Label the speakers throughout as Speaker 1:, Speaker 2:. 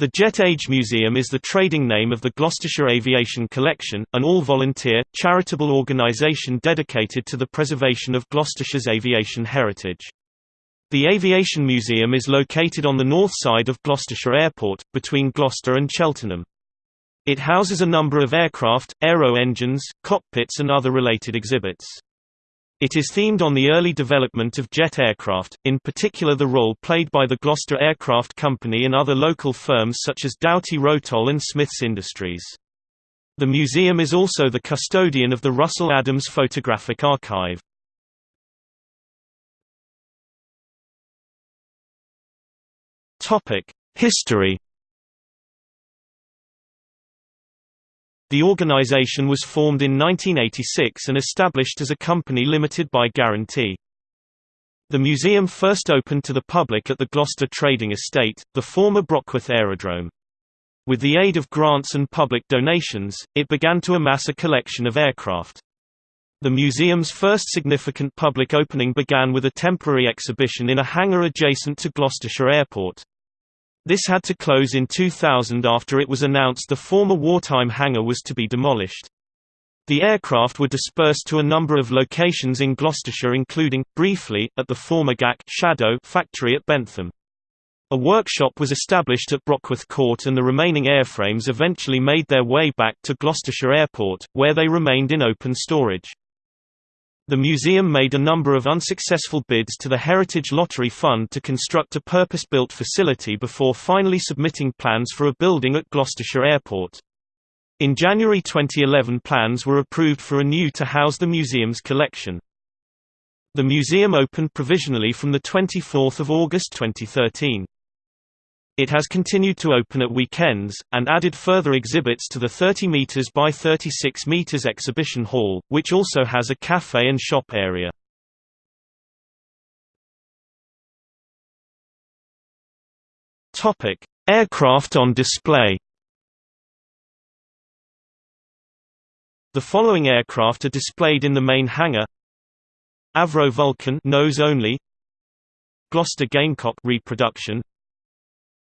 Speaker 1: The Jet Age Museum is the trading name of the Gloucestershire Aviation Collection, an all-volunteer, charitable organisation dedicated to the preservation of Gloucestershire's aviation heritage. The Aviation Museum is located on the north side of Gloucestershire Airport, between Gloucester and Cheltenham. It houses a number of aircraft, aero engines, cockpits and other related exhibits. It is themed on the early development of jet aircraft, in particular the role played by the Gloster Aircraft Company and other local firms such as Dowty Rotol and Smiths Industries. The museum is also the custodian of the Russell Adams Photographic Archive. History The organization was formed in 1986 and established as a company limited by guarantee. The museum first opened to the public at the Gloucester Trading Estate, the former Brockworth Aerodrome. With the aid of grants and public donations, it began to amass a collection of aircraft. The museum's first significant public opening began with a temporary exhibition in a hangar adjacent to Gloucestershire Airport. This had to close in 2000 after it was announced the former wartime hangar was to be demolished. The aircraft were dispersed to a number of locations in Gloucestershire including, briefly, at the former GAC Shadow factory at Bentham. A workshop was established at Brockworth Court and the remaining airframes eventually made their way back to Gloucestershire Airport, where they remained in open storage. The museum made a number of unsuccessful bids to the Heritage Lottery Fund to construct a purpose-built facility before finally submitting plans for a building at Gloucestershire Airport. In January 2011 plans were approved for a new to house the museum's collection. The museum opened provisionally from 24 August 2013. It has continued to open at weekends, and added further exhibits to the 30 meters by 36 meters exhibition hall, which also has a cafe and shop area. Aircraft on display. The following aircraft are displayed in the main hangar: Avro Vulcan nose only, Gloster Gamecock reproduction,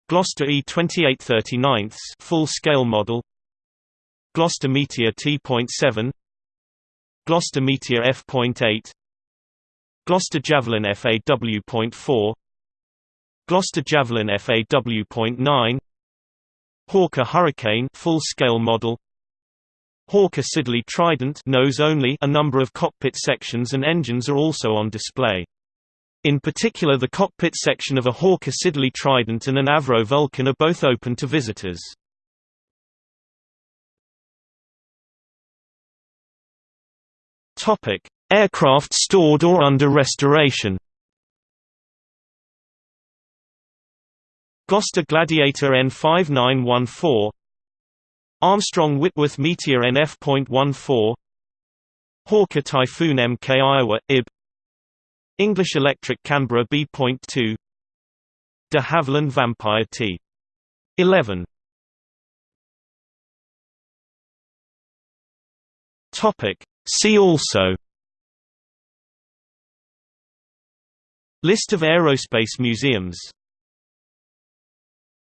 Speaker 1: Gloster E2839 full-scale model. Gloster Meteor T.7 Gloster Meteor F.8 Gloster Javelin FAW.4 Gloster Javelin FAW.9 Hawker Hurricane full-scale model. Hawker Siddeley Trident nose only a number of cockpit sections and engines are also on display. In particular the cockpit section of a Hawker Siddeley Trident and an Avro Vulcan are both open to visitors. Aircraft stored or under restoration Gloster Gladiator N5914 Armstrong Whitworth Meteor NF.14 Hawker Typhoon Mk Iowa, IB English Electric Canberra B.2 De Havilland Vampire T. 11 Topic. See also. List of aerospace museums